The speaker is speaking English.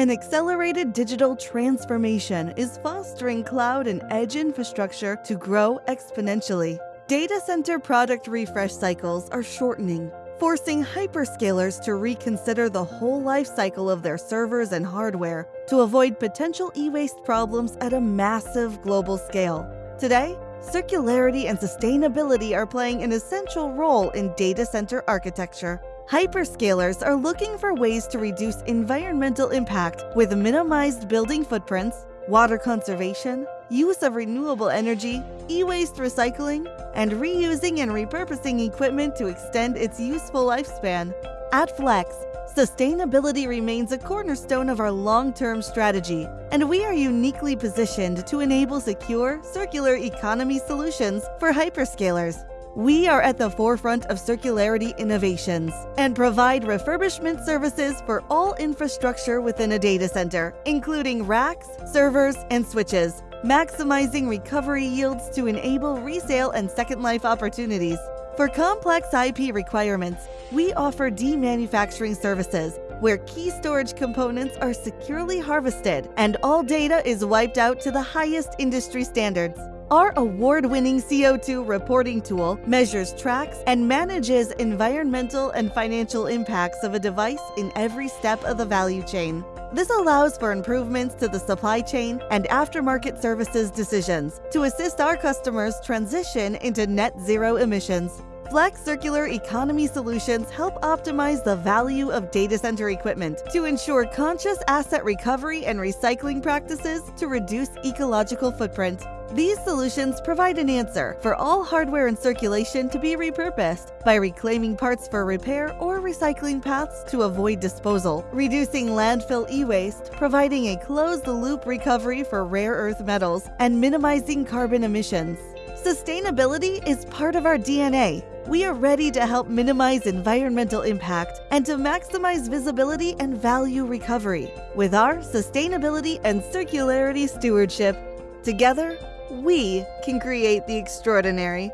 An accelerated digital transformation is fostering cloud and edge infrastructure to grow exponentially. Data center product refresh cycles are shortening, forcing hyperscalers to reconsider the whole life cycle of their servers and hardware to avoid potential e-waste problems at a massive global scale. Today, circularity and sustainability are playing an essential role in data center architecture. Hyperscalers are looking for ways to reduce environmental impact with minimized building footprints, water conservation, use of renewable energy, e-waste recycling, and reusing and repurposing equipment to extend its useful lifespan. At Flex, sustainability remains a cornerstone of our long-term strategy, and we are uniquely positioned to enable secure, circular economy solutions for hyperscalers. We are at the forefront of circularity innovations and provide refurbishment services for all infrastructure within a data center, including racks, servers, and switches, maximizing recovery yields to enable resale and second life opportunities. For complex IP requirements, we offer demanufacturing services where key storage components are securely harvested and all data is wiped out to the highest industry standards. Our award winning CO2 reporting tool measures, tracks, and manages environmental and financial impacts of a device in every step of the value chain. This allows for improvements to the supply chain and aftermarket services decisions to assist our customers transition into net zero emissions. Flex Circular Economy Solutions help optimize the value of data center equipment to ensure conscious asset recovery and recycling practices to reduce ecological footprint. These solutions provide an answer for all hardware in circulation to be repurposed by reclaiming parts for repair or recycling paths to avoid disposal, reducing landfill e-waste, providing a closed-loop recovery for rare earth metals, and minimizing carbon emissions. Sustainability is part of our DNA. We are ready to help minimize environmental impact and to maximize visibility and value recovery with our sustainability and circularity stewardship. Together, we can create the extraordinary.